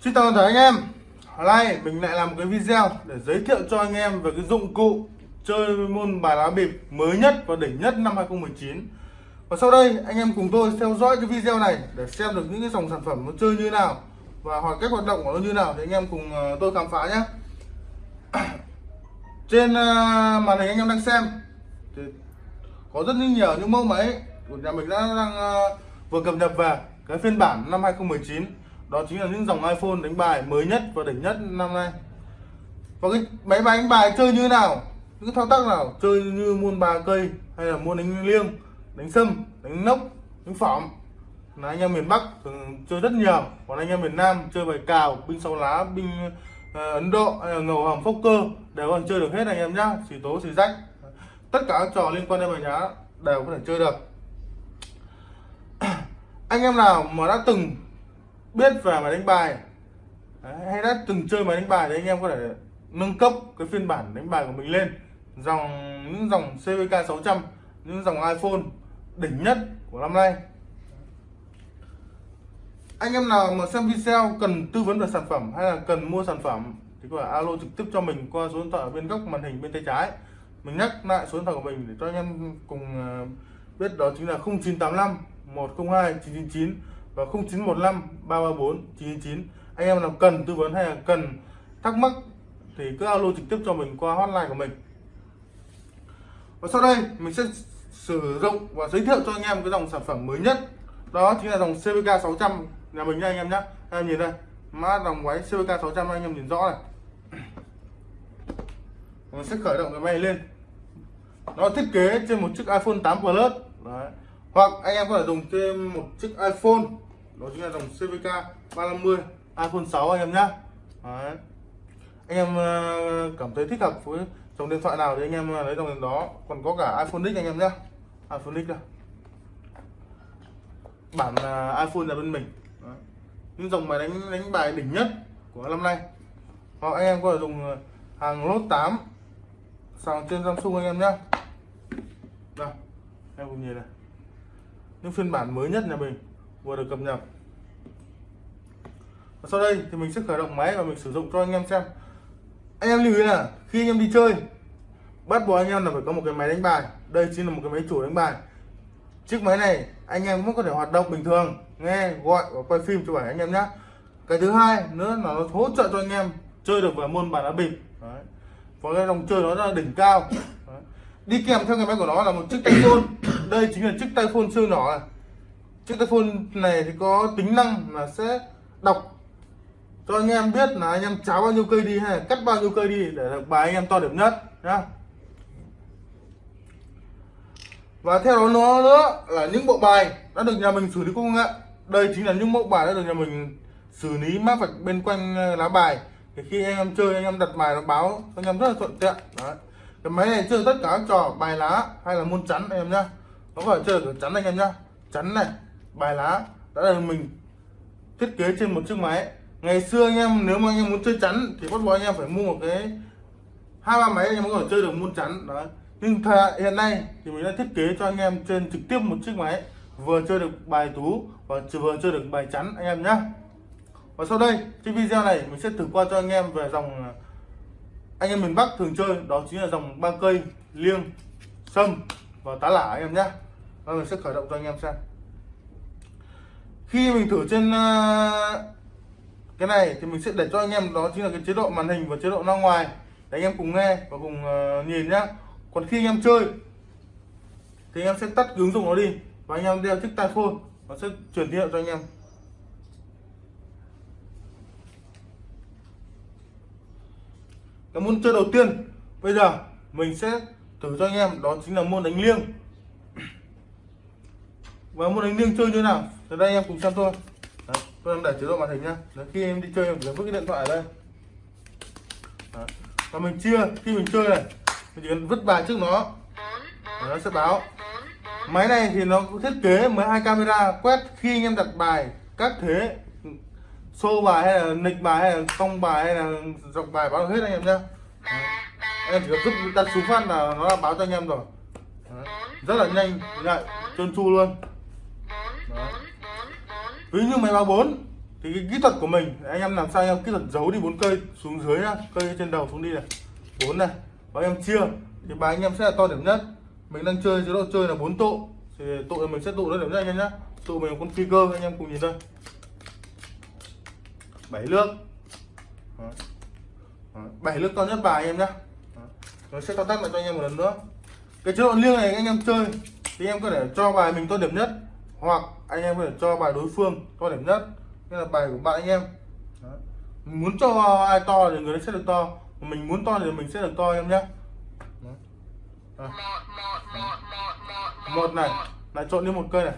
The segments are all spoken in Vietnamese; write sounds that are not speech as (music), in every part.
Xin chào toàn thể anh em. Hôm nay mình lại làm một cái video để giới thiệu cho anh em về cái dụng cụ chơi môn bài lá bịp mới nhất và đỉnh nhất năm 2019 Và sau đây, anh em cùng tôi theo dõi cái video này để xem được những cái dòng sản phẩm nó chơi như nào và hoặc cách hoạt động của nó như nào thì anh em cùng ờ, tôi khám phá nhé. (clears throat) Trên ờ, màn hình anh em đang xem thì có rất nhiều những mẫu máy của nhà mình đã đang ờ, vừa cập nhật về cái phiên bản năm 2019 đó chính là những dòng iPhone đánh bài mới nhất và đỉnh nhất năm nay. Và cái máy bài đánh bài chơi như thế nào? Những thao tác nào? Chơi như môn ba cây hay là môn đánh liêng đánh sâm đánh nốc đánh phỏng là anh em miền Bắc thường chơi rất nhiều. Còn anh em miền Nam chơi bài cào binh sáu lá binh uh, Ấn Độ hay là ngầu hầm phốc cơ đều còn chơi được hết anh em nhá. Xì tố xì rách. Tất cả các trò liên quan đến bài nhá đều có thể chơi được. (clears throat) Anh em nào mà đã từng biết về máy đánh bài. Đấy, hay đã từng chơi máy đánh bài thì anh em có thể nâng cấp cái phiên bản đánh bài của mình lên. Dòng những dòng CVK 600 những dòng iPhone đỉnh nhất của năm nay. Anh em nào mà xem video cần tư vấn về sản phẩm hay là cần mua sản phẩm thì có thể alo trực tiếp cho mình qua số điện thoại ở bên góc màn hình bên tay trái. Mình nhắc lại số điện thoại của mình để cho anh em cùng à, biết đó chính là 0985 102 999 và 0915 334 999 anh em nào cần tư vấn hay là cần thắc mắc thì cứ alo trực tiếp cho mình qua hotline của mình. Và sau đây, mình sẽ sử dụng và giới thiệu cho anh em cái dòng sản phẩm mới nhất. Đó chính là dòng CVK 600 nhà mình nha anh em nhé anh em nhìn đây, mã dòng máy CVK 600 anh em nhìn rõ này. Mình sẽ khởi động cái máy lên. Nó thiết kế trên một chiếc iPhone 8 Plus. Đấy. hoặc anh em có thể dùng trên một chiếc iPhone đó chính là dòng CVK 350 iPhone 6 anh em nhé Đấy. anh em ờ, cảm thấy thích hợp với dòng điện thoại nào thì anh em ờ, lấy dòng điện đó. Còn có cả iPhone X anh em nhé iPhone X đây. Bản ờ, iPhone là bên mình. Đấy. những dòng máy đánh đánh bài đỉnh nhất của năm nay. Hoặc anh em có thể dùng hàng lốt 8 sàng trên Samsung anh em nhé đây. Em cùng nhìn này. Những phiên bản mới nhất nhà mình vừa được cập nhật. Và sau đây thì mình sẽ khởi động máy và mình sử dụng cho anh em xem. Anh em lưu ý là khi anh em đi chơi, bắt buộc anh em là phải có một cái máy đánh bài. Đây chính là một cái máy chủ đánh bài. Chiếc máy này anh em vẫn có thể hoạt động bình thường, nghe, gọi và quay phim cho bản anh em nhé cái thứ hai nữa là nó hỗ trợ cho anh em chơi được vào môn bài đá bịp. Đấy. và cái dòng chơi nó là đỉnh cao. Đấy. đi kèm theo cái máy của nó là một chiếc tay phone. Đây chính là chiếc tay phone siêu nhỏ này chiếc tay phone này thì có tính năng là sẽ đọc cho anh em biết là anh em cháo bao nhiêu cây đi hay là cắt bao nhiêu cây đi để được bài anh em to điểm nhất, nhá. Và theo đó nó nữa là những bộ bài đã được nhà mình xử lý công nghệ. Đây chính là những mẫu bài đã được nhà mình xử lý mát vạch bên quanh ờ, lá bài. Thì khi anh em chơi, anh em đặt bài nó báo cho anh em rất là thuận tiện. Đấy. Cái máy này chơi tất cả các trò bài lá hay là môn chắn anh em nhá. Nó phải chơi được chắn anh em nhá. Chắn này bài lá đã được mình thiết kế trên một chiếc máy. Ngày xưa anh em, nếu mà anh em muốn chơi chắn thì bắt buộc anh em phải mua một cái hai ba máy anh em mới có thể chơi được môn chắn. Đó nhưng hiện nay thì mình đã thiết kế cho anh em trên trực tiếp một chiếc máy, vừa chơi được bài tú và vừa chơi được bài chắn anh em nhé và sau đây trên video này mình sẽ thử qua cho anh em về dòng, anh em miền Bắc thường chơi, đó chính là dòng ba cây liêng, sâm và tá lả anh em nhé và mình sẽ khởi động cho anh em xem khi mình thử trên ờ, cái này thì mình sẽ để cho anh em, đó chính là cái chế độ màn hình và chế độ ra ngoài để anh em cùng nghe và cùng ờ, nhìn nhá. Còn khi anh em chơi thì anh em sẽ tắt ứng dụng nó đi và anh em đeo chiếc tai phone nó sẽ chuyển tín hiệu cho anh em. Cái môn chơi đầu tiên, bây giờ mình sẽ thử cho anh em, đó chính là môn đánh liêng. Và môn đánh liêng chơi như nào? Từ đây anh em cùng xem tôi, Đấy, tôi đang để chế độ màn hình nhá. Đấy, khi em đi chơi em chỉ vứt cái điện thoại ở đây. Đấy. và mình chia khi mình chơi này mình chỉ cần vứt bài trước nó. Nó sẽ báo. Máy này thì nó thiết kế 12 camera quét khi anh em đặt bài các thế. Xô bài hay là nịch bài hay là cong bài hay là dọc bài báo hết anh em nhá. Em chỉ cần giúp đặt xuống phát là nó là báo cho anh em rồi. Đấy. rất là nhanh lại trơn tru luôn. Đấy ví như máy báo 4 thì cái kỹ thuật của mình anh em làm sao anh em kỹ thuật giấu đi bốn cây xuống dưới nhá cây trên đầu xuống đi này bốn này và anh em chia thì bài anh em sẽ là to điểm nhất mình đang chơi chế độ chơi là bốn tụ thì tụ thì mình sẽ tụ nó điểm nhất anh em nhá tụ mình con phi cơ anh em cùng nhìn đây bảy nước bảy nước to nhất bài anh em nhá nó sẽ thao tác lại cho anh em một lần nữa cái chế độ liêng này anh em chơi thì em có thể cho bài mình to điểm nhất hoặc anh em có thể cho bài đối phương to điểm nhất như là bài của bạn anh em. Đấy. Mình muốn cho ai to thì người đấy sẽ được to mình muốn to thì mình sẽ được to em nhé. Một này lại trộn lên một cây này.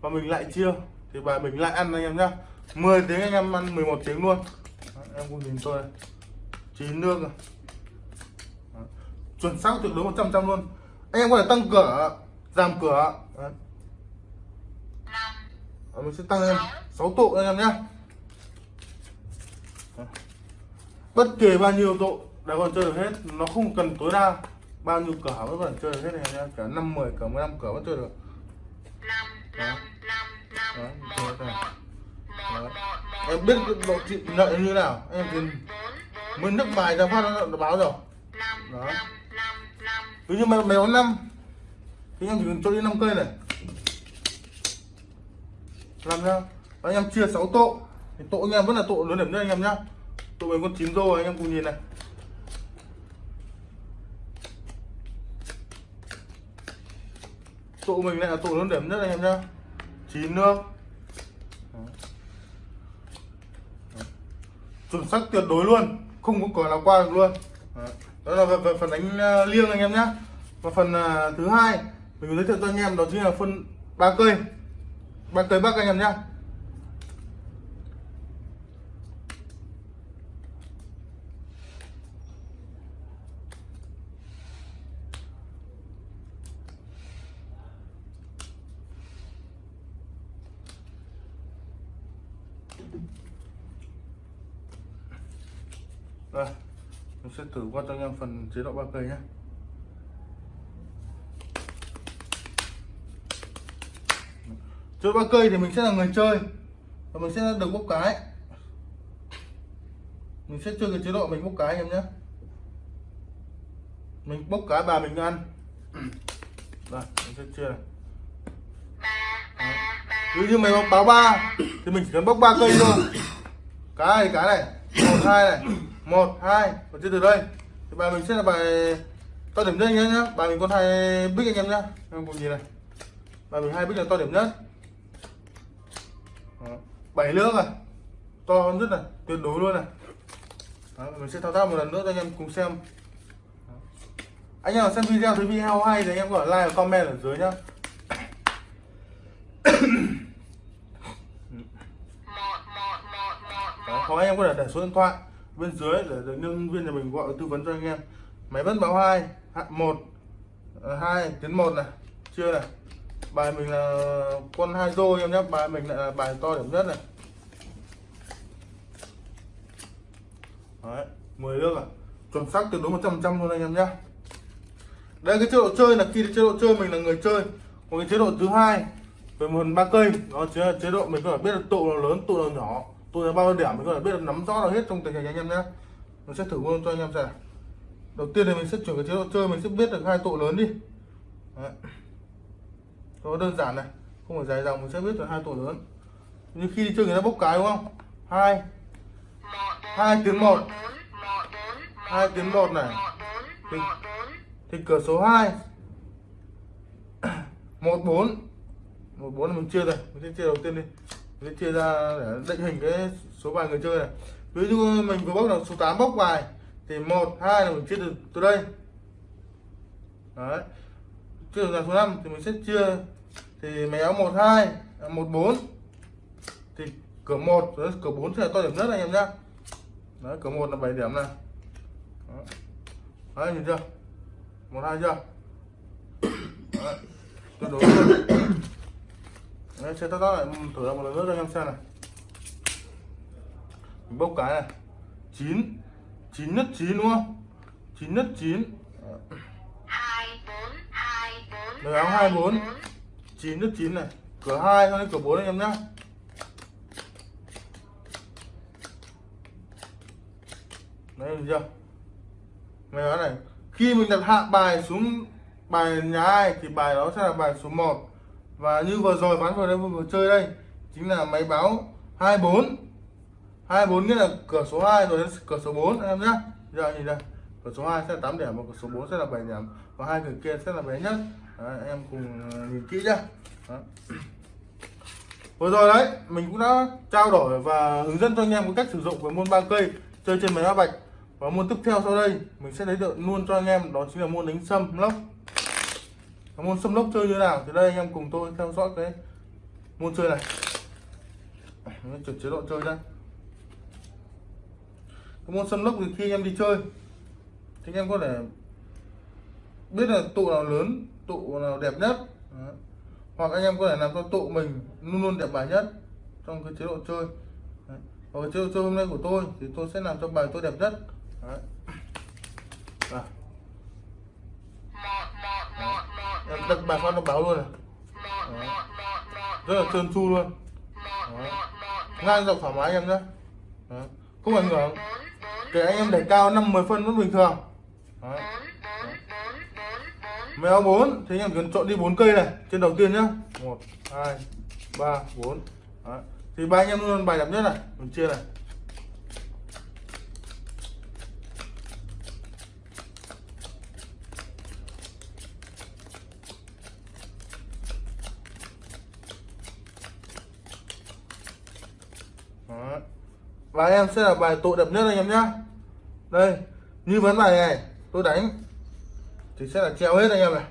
Và mình lại chia thì bài mình lại ăn anh em nhá 10 tiếng anh em ăn 11 tiếng luôn. Đấy, em cùng nhìn tôi này chín nước rồi. Chuẩn xác tuyệt đối 100 trăm luôn. Anh em có thể tăng cửa giảm cửa. Đấy. Đó, mình sẽ tăng lên 6 tụ anh em nhé bất kể bao nhiêu tụ đã còn chơi được hết nó không cần tối đa bao nhiêu cửa vẫn còn chơi được hết này nha cả năm mười cửa 15 cửa vẫn chơi được. Em biết độ trị nợ như thế nào? Em thì mới nước bài ra phát nó, báo rồi. Đó ví dụ mày mày có năm thì em chỉ cần cho đi 5 cây này làm nhá anh em chia 6 tụ thì tụ anh em vẫn là tụ lớn điểm nhất anh em nhá. Tụ mình con chín rô anh em cùng nhìn này. Tụ mình lại là tụ lớn điểm nhất anh em nhá. Chín nước chuẩn xác tuyệt đối luôn. Không có cờ nào qua được luôn. Đó là về, về phần đánh à, liêng anh em nhé và phần à, thứ hai mình giới thiệu cho anh em đó chính là phân ba cây ba tới bắc anh em nhé Đây, mình sẽ thử qua cho anh em phần chế độ ba cây nhé. Chơi ba cây thì mình sẽ là người chơi và mình sẽ được bốc cái. Mình sẽ chơi cái chế độ mình bốc cái anh em nhé. Mình bốc cái bà mình ăn. rồi mình sẽ chơi này. Ví như mày bốc báo ba thì mình chỉ cần bốc ba cây thôi. Cái này cái này, một hai này một hai và chơi từ đây thì bài mình sẽ là bài to điểm nhất anh em nhé bài mình có hai bích anh em nhá em cùng gì này bài mình hai bích là to điểm nhất bảy nước này to hơn rất là tuyệt đối luôn này. Đó, mình sẽ thao tác một lần nữa cho anh em cùng xem. Anh em xem video thấy video hay thì anh em có thể like và comment ở dưới nhá. Đó, hoặc anh em có thể để số điện thoại bên dưới để được nhân viên nhà mình gọi tư vấn cho anh em. Máy vẫn báo hai một hai tiến một này chưa này bài mình là con hai rô em nhé. Bài mình lại là bài to điểm nhất này. Đấy, 10 nước à. Chuẩn xác tuyệt đối 100 trăm luôn anh em nhé. Đây cái chế độ chơi là khi chế độ chơi mình là người chơi. Còn cái chế độ thứ hai về một ba cây đó chính là chế độ mình có thể biết là tụ nào lớn tụ nào nhỏ. Tụ là bao nhiêu điểm mình có thể biết được nắm rõ được hết trong tình hình anh em nhé. Mình sẽ thử luôn cho anh em xem. Đầu tiên thì mình sẽ chuyển cái chế độ chơi mình sẽ biết được hai tụ lớn đi. Đấy nó đơn giản này không phải dài dòng mình sẽ biết được hai tổ lớn. Như khi đi chơi người ta bốc cái đúng không? Hai. Hai tiếng một. Hai tiếng một này. Thì, thì cửa số 2 (coughs) một bốn. Một bốn là mình chia rồi mình sẽ chia đầu tiên đi. Mình sẽ chia ra để định hình cái số bài người chơi này. Ví dụ mình vừa bốc là số 8 bốc bài thì một hai là mình chia từ từ đây. Đấy chưa trường hợp số 5 thì mình sẽ chia. Thì máy áo 12 14 à, thì cửa 1 rồi cửa 4 sẽ là to điểm nhất anh em nhé đấy, cửa 1 là 7 điểm này. Đấy, nhìn chưa? 12 chưa? Đấy đối với đấy sẽ tắt lại thử lại một lần nữa cho anh em xem này. Mình bốc cái này. 9 9 nhất 9 đúng không? 9 nhất 9 Máy báo 24 9 tức 9 này. Cửa 2 cho đến cửa 4 anh em nhé Đấy, được chưa? Máy áo này, Khi mình đặt hạ bài xuống bài nhà ai thì bài đó sẽ là bài số 1 Và như vừa rồi, bán vừa đây, vừa chơi đây, Chính là máy báo 24 24 nghĩa là cửa số 2 rồi đến cửa số 4 anh em nhé Giờ nhìn đây cửa số 2 sẽ là 8 điểm và cửa số 4 sẽ là 7 điểm. Và hai cửa kia sẽ là bé nhất. Đấy, em cùng ờ, nhìn kỹ nhá. (clears throat) Vừa rồi đấy mình cũng đã trao đổi và hướng dẫn cho anh em cái cách sử dụng với môn ba cây chơi trên máy ba bạch. Và môn tiếp theo sau đây mình sẽ lấy được luôn cho anh em đó chính là môn đánh sâm lốc. Và môn sâm lốc chơi như nào thì đây anh em cùng tôi theo dõi cái môn chơi này. Mình chuyển chế độ chơi ra cái môn sâm lốc thì khi anh em đi chơi thì anh em có thể biết là tụ nào lớn, tụ nào đẹp nhất Đó. hoặc anh em có thể làm cho tụ mình luôn luôn đẹp bài nhất trong cái chế độ chơi, Đấy. và chế độ chơi hôm nay của tôi thì tôi sẽ làm cho bài tôi đẹp nhất, Đấy. À. Đặt bài phát nó báo luôn này rất là trơn tru luôn Đấy. ngang dọc thoải mái anh em nhé không ảnh hưởng kể anh em đẩy cao 5 10 phân vẫn bình thường Đấy. Mèo 4 thế anh em cần chọn đi 4 cây này, trên đầu tiên nhá 1 2 3 4 Đấy. thì ba anh em luôn bài đẹp nhất này, mình chia này Đấy. và anh em sẽ là bài tụ đẹp nhất anh em nhá đây như vấn bài này tôi đánh. Thì sẽ là treo hết anh em này.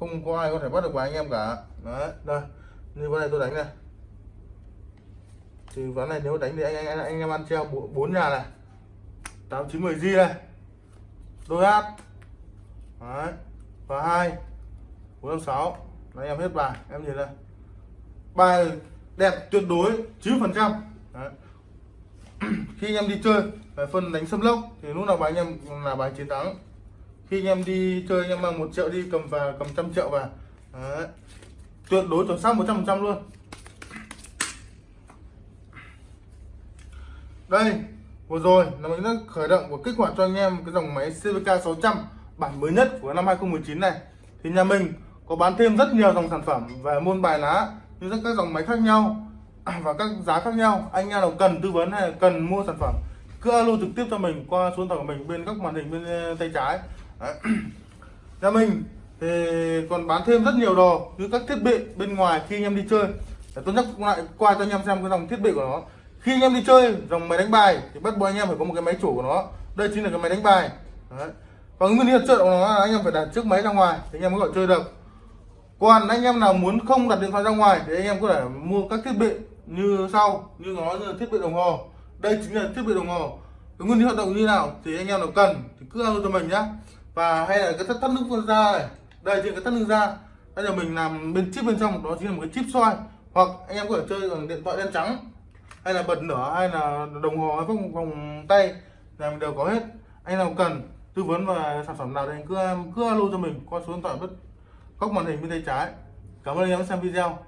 Không có ai có thể bắt được của anh em cả. Đấy, đây. Như ván này tôi đánh này. Thì ván này nếu đánh thì anh anh anh em ăn treo bốn nhà này. Tám, chín, mười di này. Đôi át đấy. Và hai. Bốn, năm, sáu. Anh em hết bài. Em nhìn đây. Bài đẹp tuyệt đối, chín phần trăm. (clears throat) Khi anh em đi chơi về phân đánh xâm lốc, thì lúc nào bài anh em, là bài chiến thắng. Khi anh em đi chơi, anh em mang một triệu đi, cầm và cầm trăm triệu vào. Đấy. tuyệt đối chuẩn xác 100 trăm luôn. Đây, vừa rồi là mình đã khởi động và kích hoạt cho anh em cái dòng máy CVK 600 bản mới nhất của năm 2019 này. Thì nhà mình có bán thêm rất nhiều dòng sản phẩm về môn bài lá, như các dòng máy khác nhau, (clears throat) và các giá khác nhau. Anh em nào cần tư vấn hay cần mua sản phẩm cứ alo trực tiếp cho mình qua số điện thoại của mình bên các màn hình bên ờ, tay trái. Đấy. (clears throat) nhà mình thì còn bán thêm rất nhiều đồ như các thiết bị bên ngoài khi anh em đi chơi. Để tôi nhắc lại qua cho anh em xem cái dòng thiết bị của nó. Khi anh em đi chơi, dòng máy đánh bài, thì bắt buộc anh em phải có một cái máy chủ của nó. Đây chính là cái máy đánh bài. Đấy. và nguyên lý chơi của nó là anh em phải đặt chiếc máy ra ngoài thì anh em mới gọi chơi được. Còn anh em nào muốn không đặt điện thoại ra ngoài thì anh em có thể mua các thiết bị như sau, như nó như là thiết bị đồng hồ đây chính là thiết bị đồng hồ. Cái nguyên lý hoạt động như nào thì anh em nào cần thì cứ alo cho mình nhá. Và hay là cái thắt, thắt nước ra này. Đây chính cái thắt nước ra. Bây giờ mình làm bên chip bên trong đó chính là một cái chip soi. Hoặc anh em có thể chơi bằng điện thoại đen trắng hay là bật lửa hay là đồng hồ hay vòng vòng tay là mình đều có hết. Anh nào cần tư vấn và sản phẩm nào thì anh cứ cứ alo cho mình qua số điện thoại bất góc màn hình bên tay trái. Cảm ơn anh em đã xem video.